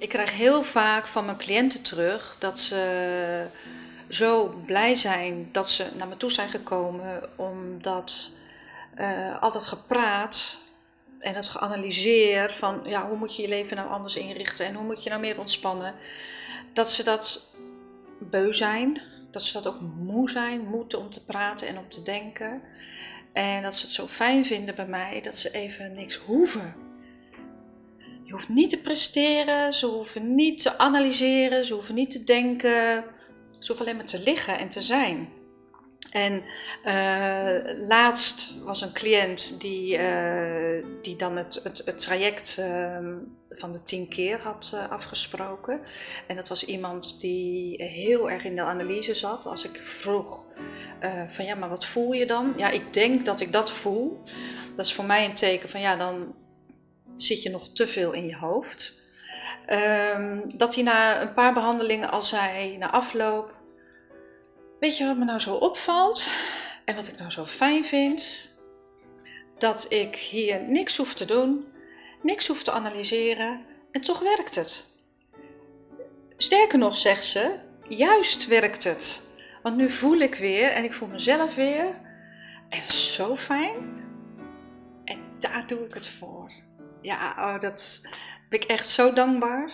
Ik krijg heel vaak van mijn cliënten terug dat ze zo blij zijn dat ze naar me toe zijn gekomen, omdat uh, altijd gepraat en het geanalyseerd van ja, hoe moet je je leven nou anders inrichten en hoe moet je nou meer ontspannen, dat ze dat beu zijn, dat ze dat ook moe zijn, moeten om te praten en om te denken. En dat ze het zo fijn vinden bij mij dat ze even niks hoeven. Je hoeft niet te presteren, ze hoeven niet te analyseren, ze hoeven niet te denken. Ze hoeven alleen maar te liggen en te zijn. En uh, laatst was een cliënt die, uh, die dan het, het, het traject uh, van de tien keer had uh, afgesproken. En dat was iemand die heel erg in de analyse zat. Als ik vroeg van ja, maar wat voel je dan? Ja, ik denk dat ik dat voel. Dat is voor mij een teken van ja, dan zit je nog te veel in je hoofd. Um, dat hij na een paar behandelingen al zei, na afloop, weet je wat me nou zo opvalt en wat ik nou zo fijn vind? Dat ik hier niks hoef te doen, niks hoef te analyseren en toch werkt het. Sterker nog, zegt ze, juist werkt het. Want nu voel ik weer en ik voel mezelf weer. En zo fijn. En daar doe ik het voor ja, oh, dat ben ik echt zo dankbaar.